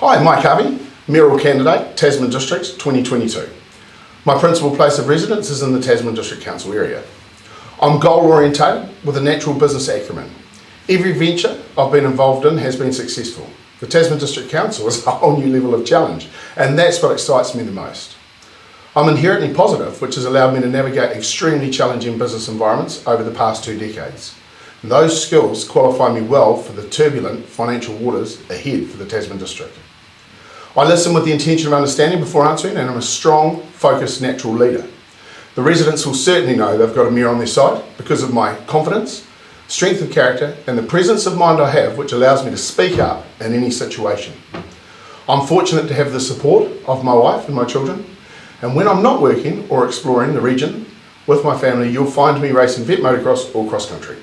Hi, Mike Harvey, mayoral candidate, Tasman District 2022. My principal place of residence is in the Tasman District Council area. I'm goal orientated with a natural business acumen. Every venture I've been involved in has been successful. The Tasman District Council is a whole new level of challenge and that's what excites me the most. I'm inherently positive, which has allowed me to navigate extremely challenging business environments over the past two decades. Those skills qualify me well for the turbulent financial waters ahead for the Tasman District. I listen with the intention of understanding before answering and I'm a strong, focused, natural leader. The residents will certainly know they've got a mirror on their side because of my confidence, strength of character and the presence of mind I have which allows me to speak up in any situation. I'm fortunate to have the support of my wife and my children and when I'm not working or exploring the region with my family, you'll find me racing vet motocross or cross country.